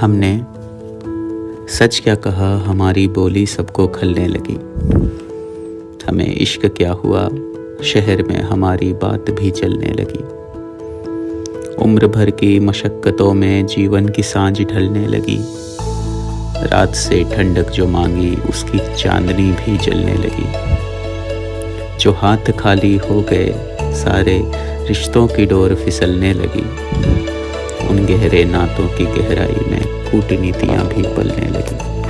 हमने सच क्या कहा, हमारी बोली सबको खलने लगी। हमें इश्क क्या हुआ, शहर में हमारी बात भी चलने लगी। उम्र भर की मशक्क़तों में जीवन की साँझ ढलने लगी। रात से ठंडक जो मांगी, उसकी चांदनी भी जलने लगी। जो हाथ खाली हो गए, सारे रिश्तों की डोर फिसलने लगी। उन गहरे नातों की गहराई में कूटनीतियाँ भी पलने लगी।